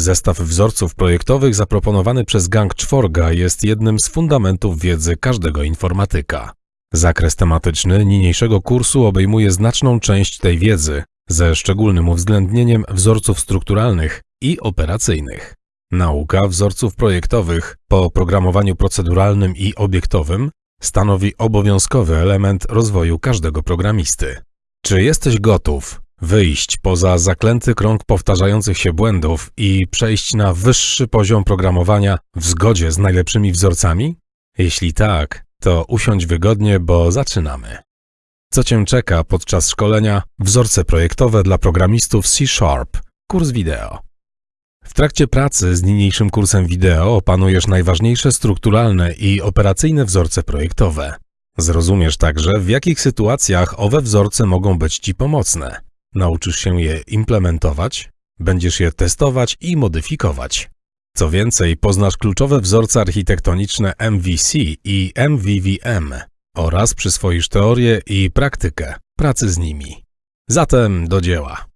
Zestaw wzorców projektowych zaproponowany przez Gang Czworga jest jednym z fundamentów wiedzy każdego informatyka. Zakres tematyczny niniejszego kursu obejmuje znaczną część tej wiedzy, ze szczególnym uwzględnieniem wzorców strukturalnych i operacyjnych. Nauka wzorców projektowych po programowaniu proceduralnym i obiektowym stanowi obowiązkowy element rozwoju każdego programisty. Czy jesteś gotów wyjść poza zaklęty krąg powtarzających się błędów i przejść na wyższy poziom programowania w zgodzie z najlepszymi wzorcami? Jeśli tak, to usiądź wygodnie, bo zaczynamy. Co Cię czeka podczas szkolenia Wzorce projektowe dla programistów C Sharp, kurs wideo. W trakcie pracy z niniejszym kursem wideo opanujesz najważniejsze strukturalne i operacyjne wzorce projektowe. Zrozumiesz także, w jakich sytuacjach owe wzorce mogą być Ci pomocne. Nauczysz się je implementować, będziesz je testować i modyfikować. Co więcej, poznasz kluczowe wzorce architektoniczne MVC i MVVM oraz przyswoisz teorię i praktykę pracy z nimi. Zatem do dzieła.